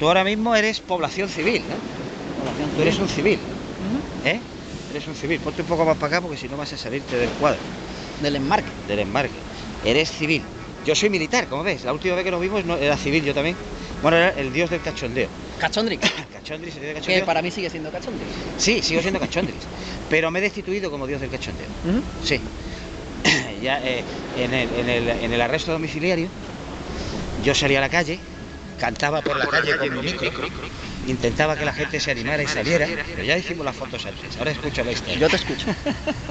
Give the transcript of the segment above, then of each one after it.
tú ahora mismo eres población civil, ¿no? Población Tú eres un civil. ¿eh? Eres un civil. Ponte un poco más para acá porque si no vas a salirte del cuadro, Del enmarque. del embarque. Eres civil. Yo soy militar, como ves. La última vez que nos vimos no, era civil yo también. Bueno, era el dios del cachondeo. Cachondrix. Cachondris, el dios del que cachondeo. para mí sigue siendo Cachondrix. Sí, sigo siendo cachondris. Pero me he destituido como dios del cachondeo. Sí. ya eh, en, el, en, el, en el arresto domiciliario, yo salía a la calle, cantaba por la calle con mi micro, intentaba que la gente se animara y saliera, pero ya hicimos las fotos antes, ahora escucho la historia. Yo te escucho.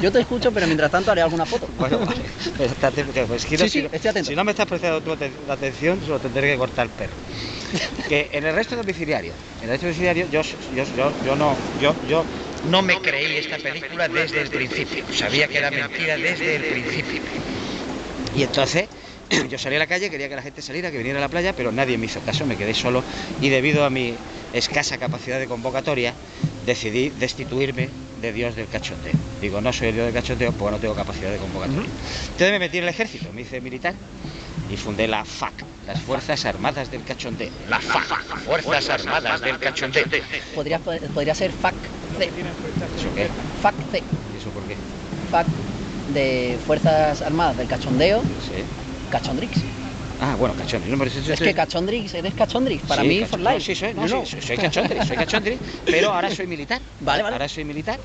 Yo te escucho, pero mientras tanto haré alguna foto. Bueno, vale. Estate- pues, quiero- Sí, sí, si, no- estoy atento. si no me estás prestando tu la atención, se lo tendré que cortar el perro. Que en el resto domiciliario, en el resto domiciliario, yo, yo, yo, yo no, yo, yo no me creí esta película desde el principio. Sabía que era mentira desde el principio. Y entonces yo salí a la calle, quería que la gente saliera, que viniera a la playa, pero nadie me hizo caso, me quedé solo y debido a mi escasa capacidad de convocatoria decidí destituirme de Dios del cachondeo. Digo, no soy el Dios del cachondeo porque no tengo capacidad de convocatoria. Entonces me metí en el ejército, me hice militar y fundé la FAC, las Fuerzas Armadas del Cachondeo. La FAC, Fuerzas Armadas del Cachondeo. Podría, podría ser FAC C. ¿Eso qué? FAC C. ¿Y eso por qué? FAC de Fuerzas Armadas del Cachondeo. Sí. Cachondrix. Ah, bueno, cachondeo. No, eso- Es que Cachondrix, eres Cachondrix. Para Sí, mí, for no, life. sí, soy, no, No, soy, soy cachondri, soy cachondri, pero ahora soy militar. Vale, vale. Ahora soy militar.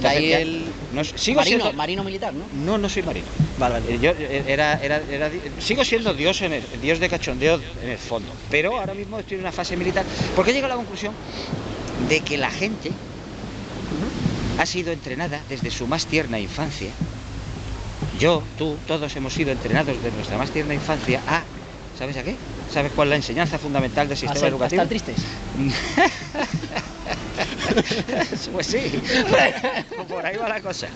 De ahí el no, sigo marino, siendo... marino militar, ¿no? No, no soy marino. Vale, vale. Eh, Yo eh, era, era, era sigo siendo dios, en el, dios de cachondeo en el fondo, pero ahora mismo estoy en una fase militar porque he llegado a la conclusión de que la gente ha sido entrenada desde su más tierna infancia. Yo, tú, todos hemos sido entrenados desde nuestra más tierna infancia a, ¿sabes a qué? ¿Sabes cuál es la enseñanza fundamental del sistema ser- a educativo? estar tristes. Pues sí, por ahí va la cosa.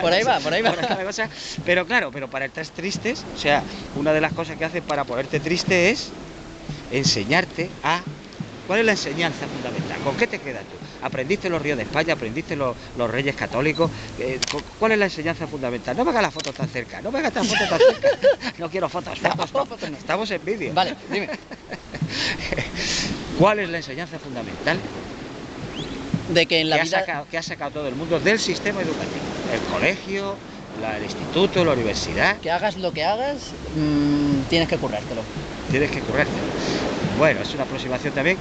Por ahí va, por ahí va. la cosa. Pero claro, pero para estar tristes, o sea, una de las cosas que hacen para ponerte triste es enseñarte a... ¿Cuál es la enseñanza fundamental? ¿Con qué te quedas tú? ¿Aprendiste los ríos de España? ¿Aprendiste los, los reyes católicos? Eh, cu- ¿Cuál es la enseñanza fundamental? No me hagas las fotos tan cerca, no me hagas las fotos tan cerca. No quiero fotos, fotos, no. Fotos no. Estamos en vídeo. Vale, dime. ¿Cuál es la enseñanza fundamental De que en la que, ha vida. sacado, que ha sacado todo el mundo del sistema educativo. El colegio, la- el instituto, la universidad, Que hagas lo que hagas, mm, tienes que currártelo. tienes que currarte. Bueno, es una aproximación también,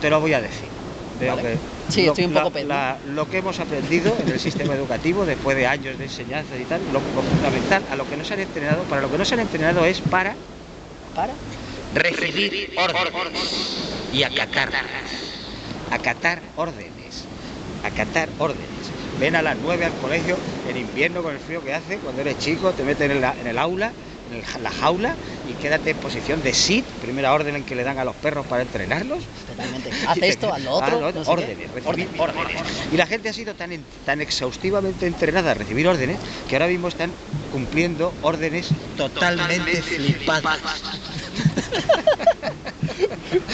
te lo voy a decir. Veo Vale. que Sí, lo, estoy un poco la- lo que hemos aprendido en el sistema educativo después de años de enseñanza y tal, lo, lo fundamental, a lo que nos han entrenado, para lo que nos han entrenado es para Para. recibir órdenes y acatar. Acatar órdenes. Acatar órdenes. Ven a las 9 al colegio en invierno con el frío que hace, cuando eres chico, te meten en, la- en el aula, la jaula y quédate en posición de sit, primera orden en que le dan a los perros para entrenarlos. Totalmente. Haz esto, haz lo otro. Lo no órdenes, recibir órdenes. Y la gente ha sido tan, tan exhaustivamente entrenada a recibir órdenes que ahora mismo están cumpliendo órdenes totalmente flipadas.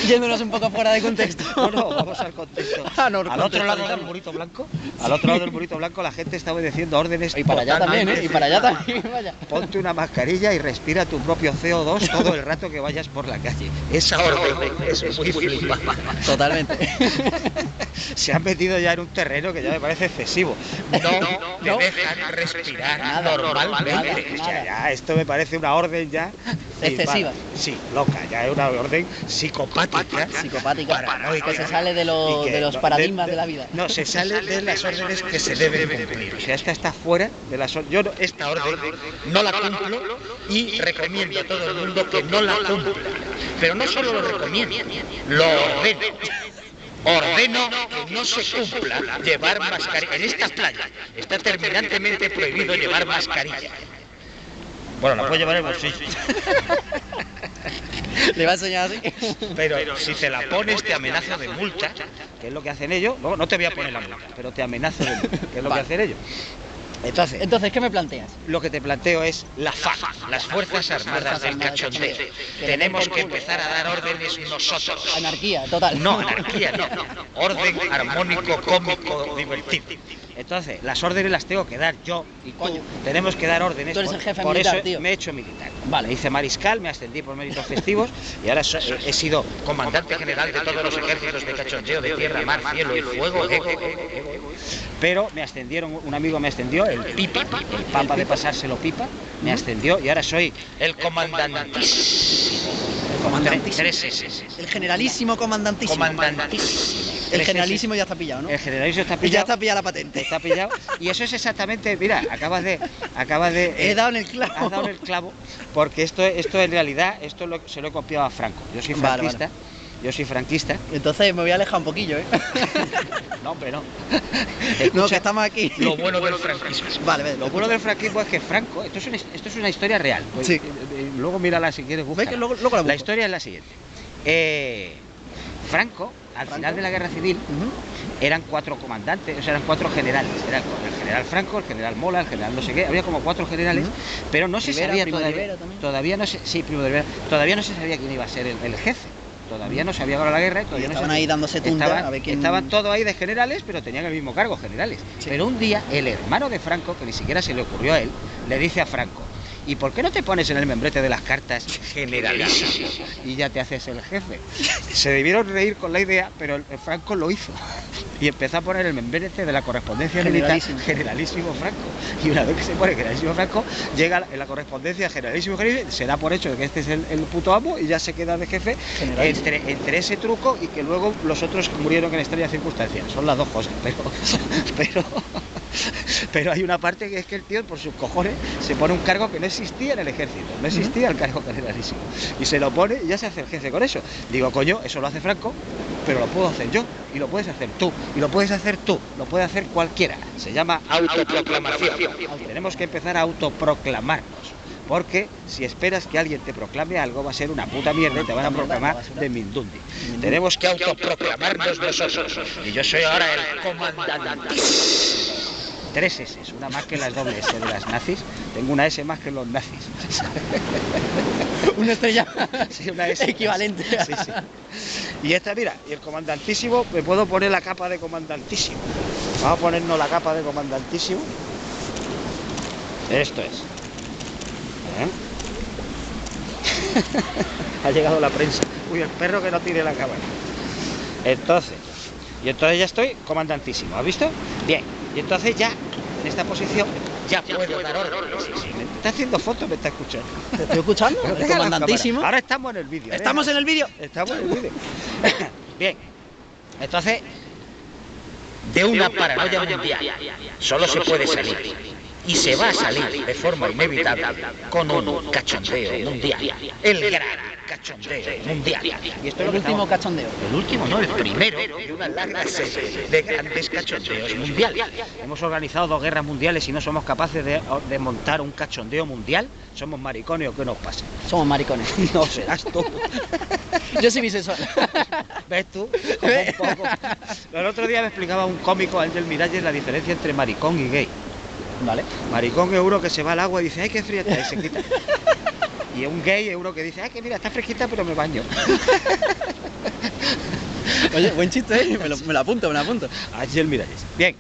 Yéndonos un poco fuera de contexto. No, no, vamos al contexto. Ah, no, al otro lado del burrito blanco, al otro lado del burrito blanco, la gente está obedeciendo órdenes. Y para allá también, ¿eh? Y para allá también, vaya. Ponte una mascarilla y respira tu propio CO2 todo el rato que vayas por la calle. Esa orden es muy flipada. Totalmente. Se han metido ya en un terreno que ya me parece excesivo. No, no. te dejan respirar Nada, normalmente. nada, nada. ya, esto me parece una orden ya Excesiva. Sí, loca, ya es una orden psicopática. Psicopática. Paranoica. Que se sale de, lo- que de los no- paradigmas de, la vida. No, se sale de las órdenes que se deben cumplir. O sea, esta está fuera de las órdenes. Yo no- esta orden no la cumplo y recomiendo a todo el mundo que no la cumpla. Pero no solo lo recomiendo, lo ordeno. Ordeno que no se cumpla llevar mascarilla. En esta playa está terminantemente prohibido llevar mascarilla. Bueno, la puedo llevar en el bolsillo. Le va a enseñar así. Pero si te la pones te amenazo de multa, que es lo que hacen ellos. No, no te voy a poner la multa, pero te amenazo de multa, que es lo que hacen ellos. Entonces, Entonces, ¿qué me planteas? lo que te planteo es la FAC, las Fuerzas Armadas del Cachondeo. Tenemos que empezar a dar órdenes nosotros. Anarquía, total. No, anarquía, no. Orden armónico, cómico, divertido. Entonces, las órdenes las tengo que dar yo y Coño. tú. Tenemos que dar órdenes. Tú eres por, el jefe por militar, eso tío. me he hecho militar. Vale. Me hice mariscal, me ascendí por méritos festivos y ahora so- he, he sido comandante general de todos los ejércitos de cachondeo de tierra, mar, cielo y fuego. eh, eh, eh. Pero me ascendieron, un amigo me ascendió, el pipa, el papa de pasárselo pipa, me ascendió y ahora soy el comandantísimo. Comandantísimo. Tres S. El generalísimo comandantísimo. Comandantísimo. El generalísimo ya está pillado, ¿no? El generalísimo está Y ya pillado. está pillada la patente. Está pillado. Y eso es exactamente, mira, acabas de. Acabas de. He eh, dado en el clavo. Has dado en el clavo. Porque esto, esto en realidad, esto lo- se lo he copiado a Franco. Yo soy Vale, franquista. Yo soy franquista. Entonces me voy a alejar un poquillo, ¿eh? No, hombre, no. no, Escucha, que estamos aquí. Lo bueno del franquismo. Vale, vale. Lo bueno del franquismo es que Franco, esto es una, esto es una historia real. Pues, Sí. eh, eh, Luego mírala si quieres luego, luego la La historia es la siguiente. Eh, Franco, al Franco. final de la guerra civil, eran cuatro comandantes, o sea, eran cuatro generales. Era el, el general Franco, el general Mola, el general no sé qué, había como cuatro generales, pero no se sabía todavía, todavía no se, sí, Primo de Rivera, todavía no se sabía quién iba a ser el, el jefe. Todavía no se había ganado la guerra y todavía no estaban se- ahí dándose tunta estaban, a ver quién- estaban todos ahí de generales, pero tenían el mismo cargo, generales. Sí. Pero un día el hermano de Franco, que ni siquiera se le ocurrió a él, le dice a Franco, ¿y por qué no te pones en el membrete de las cartas generalísimo? Y ya te haces el jefe. Se debieron reír con la idea, pero el, Franco lo hizo. Y empezó a poner el membrete de la correspondencia militar Generalísimo. generalísimo Franco. Y una vez que se pone generalísimo Franco, llega en la correspondencia generalísimo generalísimo, se da por hecho de que este es el, el puto amo y ya se queda de jefe Generalísimo. entre, entre ese truco y que luego los otros murieron en extrañas circunstancias. Son las dos cosas, pero, pero, pero hay una parte que es que el tío por sus cojones se pone un cargo que no existía en el ejército, no existía el cargo generalísimo. Y se lo pone y ya se hace el jefe con eso. Digo, coño, eso lo hace Franco, pero lo puedo hacer yo, y lo puedes hacer tú, y lo puedes hacer tú, lo puede hacer cualquiera. Se llama autoproclamación. Tenemos que empezar a autoproclamarnos. Porque si esperas que alguien te proclame algo, va a ser una puta mierda y te van a proclamar de Mindundi. Tenemos que autoproclamarnos nosotros. Y yo soy ahora el comandantísimo. Tres S, una más que las doble S de las nazis. Tengo una S más que los nazis. Una estrella Sí, una S. equivalente. Sí, sí. Y esta, mira, y el comandantísimo, me puedo poner la capa de comandantísimo. Vamos a ponernos la capa de comandantísimo. Esto es. ¿Eh? ha llegado la prensa. Uy, el perro que no tire la cámara. Entonces, y entonces ya estoy comandantísimo, ¿has visto? Bien, y entonces ya, en esta posición, ya puedo dar órdenes. Sí, sí, me está haciendo fotos, me está escuchando. ¿Te estoy escuchando? El comandantísimo. Ahora estamos en el vídeo. Estamos en el vídeo. Estamos en el vídeo. Bien. Entonces, de una paranoia mundial solo se puede salir. Y se va a salir de forma inevitable con un cachondeo mundial. El gran cachondeo mundial. Y esto es El último cachondeo. el último, no, el primero de una larga serie de grandes cachondeos mundiales. Hemos organizado dos guerras mundiales y no somos capaces de, de montar un cachondeo mundial. Somos maricones o qué nos pasa. Somos maricones. No serás tú. Yo soy bisexual. ¿Ves tú? Como un poco. El otro día me explicaba un cómico, Ángel Miralles, la diferencia entre maricón y gay. Vale. Maricón es uno que se va al agua y dice, ay, qué fría está, y se quita. Y un gay es uno que dice, ay, que mira, está fresquita, pero me baño. Oye, buen chiste, ¿eh? Me lo, me lo apunto, me lo apunto. Ángel Miralles. Bien,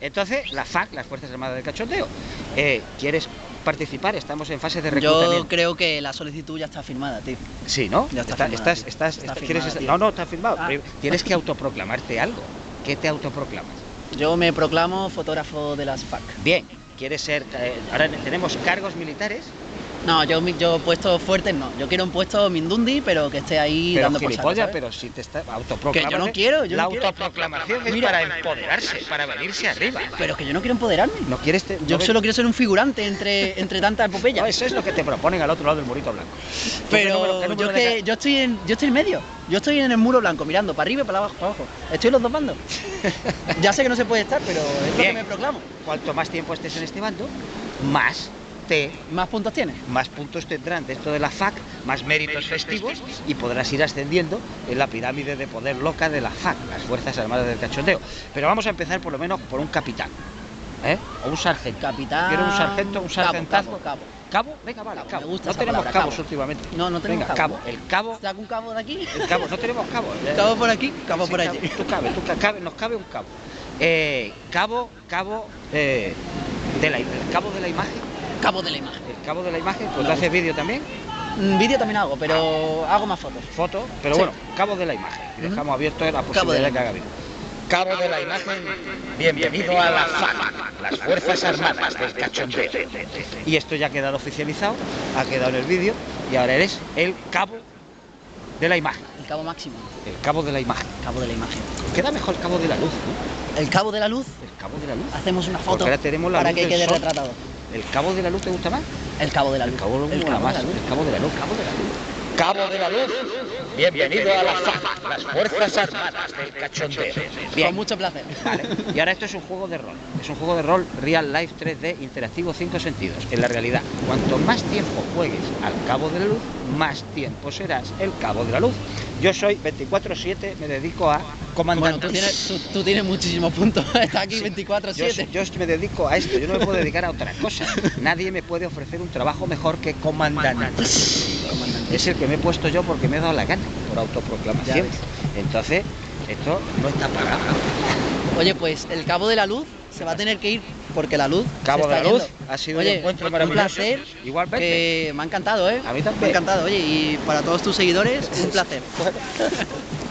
entonces, la FAC, las Fuerzas Armadas del Cachondeo, eh, ¿quieres participar? Estamos en fase de reclutamiento. Yo creo que la solicitud ya está firmada, tío. Sí, ¿no? Ya está Está- firmada, estás, estás, Está estás- firmada, ¿quieres estar- tío. No, no, está firmado. Ah. Tienes que autoproclamarte algo. ¿Qué te autoproclamas? Yo me proclamo fotógrafo de las FAC. Bien, ¿quieres ser... eh, ahora tenemos cargos militares, No, yo, yo puestos fuertes no. Yo quiero un puesto Mindundi, pero que esté ahí pero dando gilipollas, pero si te está autoproclamando... Que yo no quiero, yo La no quiero. autoproclamación es Mira. para empoderarse, para venirse arriba. Pero es que yo no quiero empoderarme. No quieres... te- Yo solo quiero ser un figurante entre, entre tanta epopeya. No, eso es lo que te proponen al otro lado del murito blanco. ¿Tú qué Pero número- yo, que, yo, estoy en, yo estoy en medio. Yo estoy en el muro blanco, mirando para arriba y para abajo. Para abajo. Estoy en los dos bandos. ya sé que no se puede estar, pero es lo Bien. que me proclamo. Cuanto más tiempo estés en este bando, más ¿Más puntos tienes? más puntos tendrán dentro de la FAC, más méritos festivos y podrás ir ascendiendo en la pirámide de poder loca de la FAC, las Fuerzas Armadas del Cachondeo. Pero vamos a empezar por lo menos por un capitán, ¿eh? O un sargento. Capitán. Quiero un sargento, un sargentazo. Cabo, cabo. ¿Cabo? Venga, vale, Cabo, me gusta no tenemos palabra, cabos cabo. últimamente. No, no tenemos Venga, cabo. El cabo, ¿Saco un cabo de aquí? el cabo, no tenemos cabo. Cabo por aquí, cabo Sí, por allí. Tú cabe, tú ca- cabe, nos cabe un cabo. Eh, cabo, cabo, eh, de la, el cabo de la imagen. Cabo de la imagen. El cabo de la imagen, pues tú haces vídeo también, Mm, Vídeo también hago, pero hago más fotos. foto, pero Sí. bueno, cabo de la imagen. Y dejamos abierto la posibilidad de que haga vídeo. Cabo de la imagen, bienvenido a la FAC, las Fuerzas Armadas del Cachondeo. Y esto ya ha quedado oficializado, ha quedado en el vídeo y ahora eres el cabo de la imagen. El cabo máximo. El cabo de la imagen. Cabo de la imagen. Queda mejor el cabo de la luz, ¿no? El cabo de la luz. El cabo de la luz. Hacemos una Porque foto ahora tenemos la para luz que quede retratado. ¿El cabo de la luz te gusta más? El cabo de la El luz. cabo El cabo más. de la luz. El cabo de la luz. Cabo de la luz. Cabo de la luz. Bienvenido a la FAC, las Fuerzas Armadas del Cachondeo. Con mucho placer. Vale. Y ahora esto es un juego de rol. Es un juego de rol Real Life 3D interactivo 5 sentidos. En la realidad, cuanto más tiempo juegues al cabo de la luz, más tiempo serás el cabo de la luz. Yo soy 24-7, me dedico a Bueno, comandante. tú tienes, tú, tú tienes muchísimos puntos. Está aquí Sí. 24-7. Yo, yo me dedico a esto, yo no me puedo dedicar a otra cosa. Nadie me puede ofrecer un trabajo mejor que comandante. Es el que me he puesto yo porque me he dado la gana, por autoproclamación. Entonces, esto no está pagado. Oye, pues el cabo de la luz se va a tener que ir porque la luz. se Cabo de la luz, yendo. ha sido un encuentro un maravilloso. placer. Igualmente. Que me ha encantado, ¿eh? A mí también. Me ha encantado, oye, y para todos tus seguidores, un placer.